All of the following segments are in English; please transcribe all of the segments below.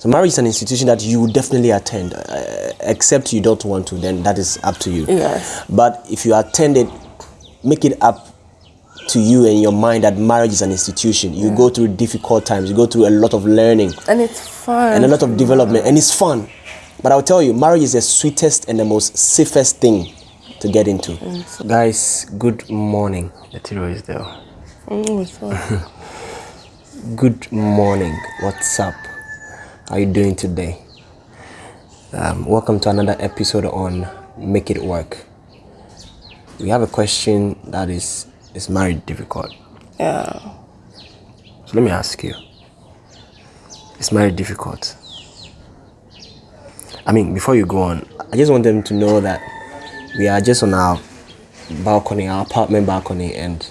So marriage is an institution that you will definitely attend, uh, except you don't want to. Then that is up to you. Yes. But if you attend it, make it up to you and your mind that marriage is an institution. You go through difficult times. You go through a lot of learning And it's fun. and a lot of development, and it's fun. But I'll tell you, marriage is the sweetest and the most safest thing to get into. Guys, good morning. The Tiro is there. Mm. Good morning. What's up? How you doing today? Um, welcome to another episode on Make It Work. We have a question that is is marriage difficult? yeah. So let me ask you. Is marriage difficult? I mean, before you go on, I just want them to know that we are just on our balcony, our apartment balcony, and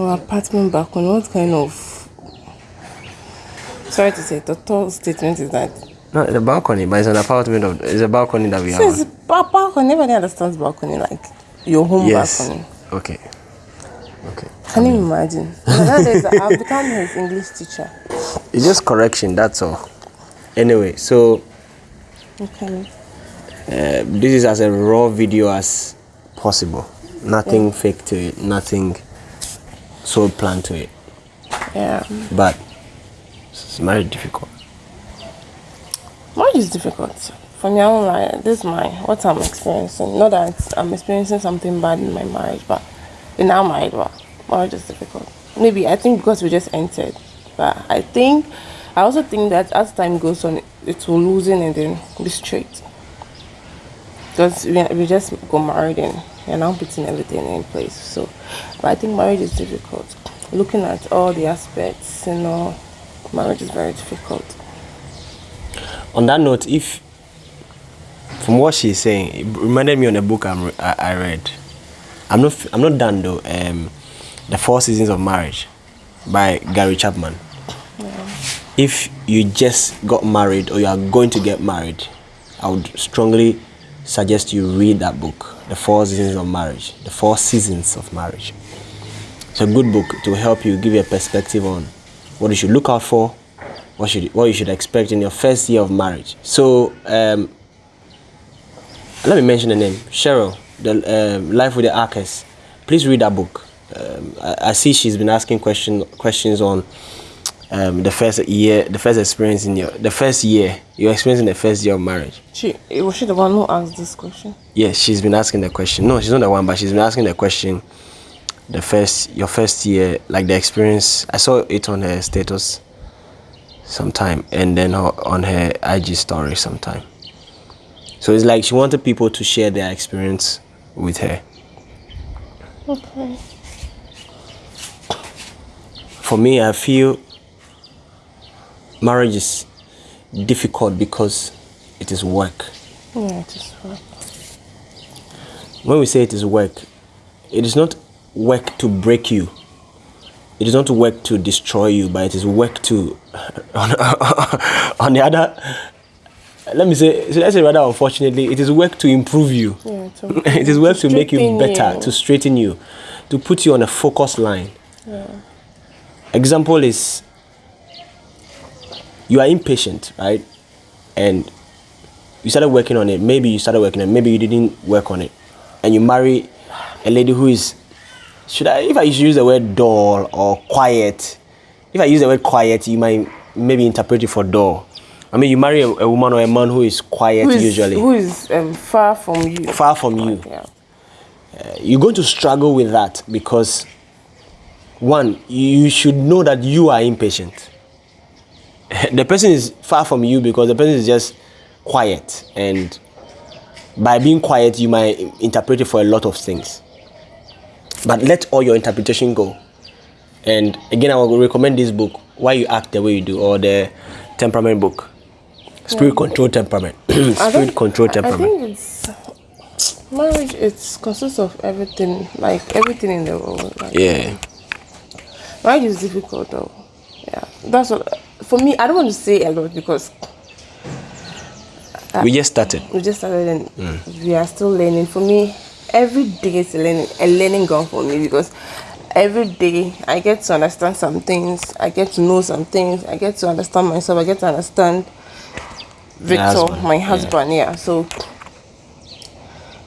Our apartment balcony. What kind of sorry to say, the third statement is that not the balcony, but it's an apartment of it's a balcony that we so have. it's ba- balcony. Nobody understands balcony like your home Yes. balcony. Okay. Okay. Can you imagine? Nowadays, I've become his English teacher. It's just correction, that's all. Anyway, so Okay. uh, this is as a raw video as possible. Nothing fake to it, nothing so planned to it. Yeah. But it's very difficult. Marriage is difficult. For me, I won't. This is my what I'm experiencing. Not that I'm experiencing something bad in my marriage, but in our marriage, but marriage is difficult. Maybe I think because we just entered, but I think I also think that as time goes on, it will loosen and then be straight. Because we, we just got married and we're now putting everything in place. So, but I think marriage is difficult. Looking at all the aspects, you know, marriage is very difficult. On that note, if from what she's saying, it reminded me on a book I'm, I, I read. I'm not I'm not done though. Um, the Four Seasons of Marriage by Gary Chapman. If you just got married or you are going to get married, I would strongly suggest you read that book, The Four Seasons of Marriage. The Four Seasons of Marriage. It's a good book to help you give you a perspective on what you should look out for, what should what you should expect in your first year of marriage. So um, let me mention the name Cheryl, the um, Life with the Arcus. Please read that book. Um, I, I see she's been asking question questions on um, the first year, the first experience in your the first year, your experience in the first year of marriage. She was she the one who asked this question? Yes, she's been asking the question. No, she's not the one, but she's been asking the question. The first, your first year, like the experience. I saw it on her status sometime, and then her, on her IG story sometime. So it's like she wanted people to share their experience with her. Okay. For me, I feel marriage is difficult because it is work. Yeah, it is work. when we say it is work, it is not work to break you. It is not work to destroy you, but it is work to, on, on the other, let me say, so let's say rather unfortunately, it is work to improve you. Yeah, to- it is work to, make you better, you. to straighten you, to put you on a focus line. Example is, you are impatient, right? And you started working on it. Maybe you started working on it. Maybe you didn't work on it. And you marry a lady who is, should I, if I use the word dull or quiet, if I use the word quiet, you might maybe interpret it for dull. I mean, you marry a, a woman or a man who is quiet Who is, usually, who is um, far from you? far from you. Yeah. You're going to struggle with that because, one, you should know that you are impatient. the person is far from you because the person is just quiet and by being quiet you might interpret it for a lot of things but let all your interpretation go and again i will recommend this book why you act the way you do or the temperament book spirit control temperament spirit don't- control temperament I think it's marriage. It consists of everything, like everything in the world. Like, yeah Marriage is difficult though. Yeah, that's what. For me, I don't want to say a lot because we just started we just started and hmm. we are still learning. For me, every day is a learning a learning ground for me because every day I get to understand some things. I get to know some things. I get to understand myself. I get to understand Victor, husband, my husband. Yeah. So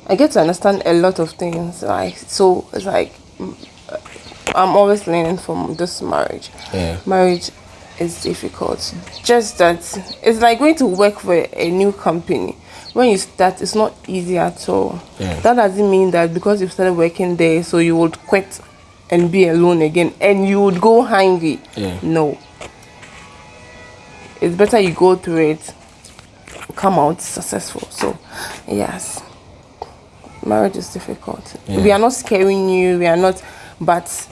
I get to understand a lot of things. Like so, it's like mm, I'm always learning from this marriage. Yeah. Marriage is difficult. Just that it's like going to work for a new company. When you start, it's not easy at all. Yeah. That doesn't mean that because you've started working there, so you would quit and be alone again, and you would go hungry. Yeah. No. It's better you go through it, come out successful. So, yes, marriage is difficult. Yeah. We are not scaring you. We are not, but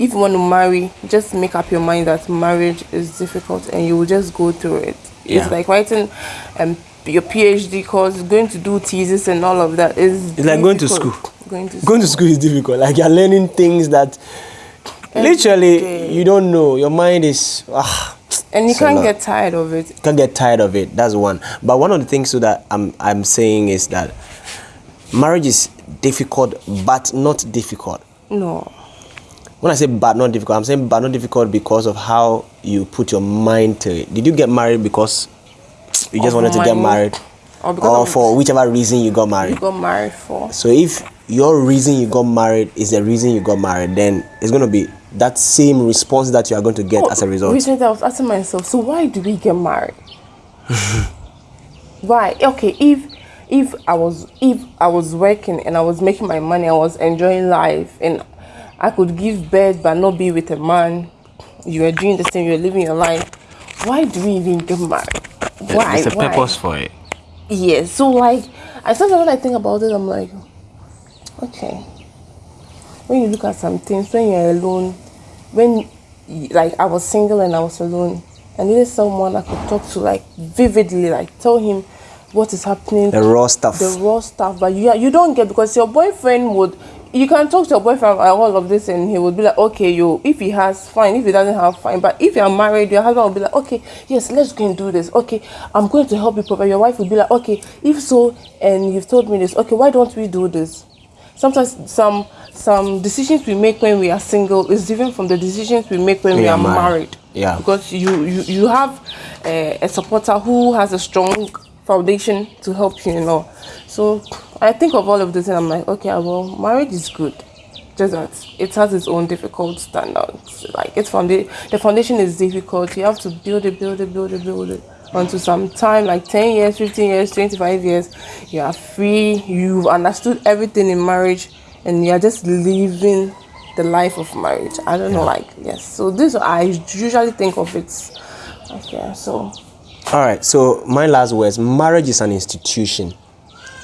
if you want to marry, just make up your mind that marriage is difficult, and you will just go through it. Yeah. It's like writing um, your PhD course, going to do thesis, and all of that. Is It's like going to school. Going to Going to school is difficult. Like you're learning things that literally day. you don't know. Your mind is ah, and you can't get tired of it. can't get tired of it. That's one. But one of the things so that I'm I'm saying is that marriage is difficult, but not difficult. No. When I say but not difficult, I'm saying but not difficult because of how you put your mind to it. Did you get married because you just Of wanted to get married, Or because or for whichever reason you got married? You got married for. So if your reason you got married is the reason you got married, then it's gonna be that same response that you are going to get as a result. Recently, I was asking myself, so why do we get married? why? Okay, if if I was if I was working and I was making my money, I was enjoying life, and I could give birth but not be with a man. You are doing the same. you're living your life. Why do we even get married? Why? There's a Why? Purpose for it. Yes. So like, I sometimes when I think about it, I'm like, okay. When you look at some things, when you're alone, when like I was single and I was alone, I needed someone I could talk to like vividly, like tell him what is happening, The raw stuff. the raw stuff. But you you don't get because your boyfriend would. You can talk to your boyfriend about all of this, and he would be like, "Okay, you. If he has, fine. If he doesn't have, fine. But if you're married, your husband will be like, "Okay, yes, let's go and do this. Okay, I'm going to help you provide." Your wife will be like, "Okay, if so, and you've told me this. Okay, why don't we do this?" Sometimes some some decisions we make when we are single is different from the decisions we make when we are are married. married. Yeah. Because you you you have a, a supporter who has a strong foundation to help you, you know. So I think of all of this and I'm like, okay, well, marriage is good. Just that it has its own difficult standards. Like it's founda- the foundation is difficult. You have to build it, build it, build it, build it until some time, like 10 years, 15 years, 25 years, you are free, you've understood everything in marriage, and you're just living the life of marriage. I don't know, like, yes. So this, I usually think of it. Okay, so All right. So my last words: marriage is an institution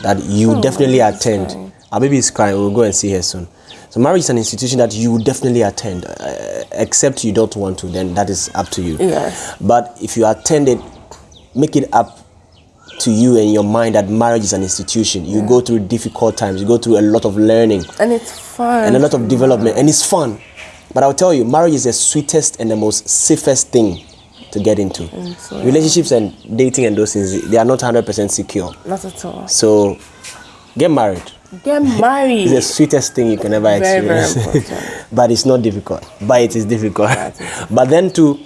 that you Oh, definitely attend. crying. Our baby is crying. We'll go and see her soon. So marriage is an institution that you definitely attend, uh, except you don't want to. Then that is up to you. Yes. But if you attend it, make it up to you and your mind that marriage is an institution. You go through difficult times. You go through a lot of learning and it's fun. and a lot of development, and it's fun. But I'll tell you, marriage is the sweetest and the most safest thing to get into. so, yeah. Relationships and dating and those things, they are not 100% secure. Not at all. So get married. Get married. It's the sweetest thing you can ever Very, very experience. important. but it's not difficult. But it is difficult. But then to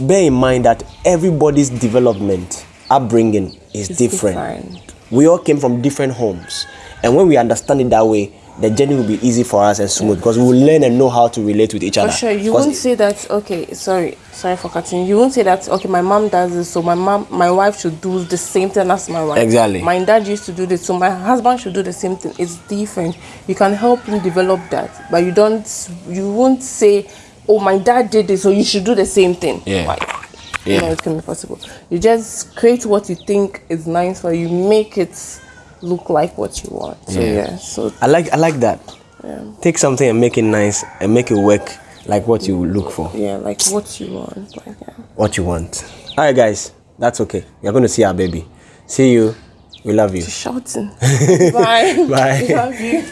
bear in mind that everybody's development, upbringing is different. different. We all came from different homes. And when we understand it that way, the journey will be easy for us and smooth because we will learn and know how to relate with each For other. sure, you won't say that. Okay, sorry, sorry for cutting. You won't say that. Okay, my mom does this, so my mom, my wife should do the same thing as my wife. Exactly. My dad used to do this, so my husband should do the same thing. It's different. You can help him develop that, but you don't. You won't say, "Oh, my dad did this, so you should do the same thing." Yeah. Like, Yeah. No, it can be possible. You just create what you think is nice for you. Make it look like what you want. So Yeah. yeah. So I like I like that. Yeah. Take something and make it nice and make it work like what you look for, yeah, like what you want. Like yeah. what you want. All right, guys, that's okay. You're going to see our baby. See you. We love you. shouting. Bye. Bye. Love you.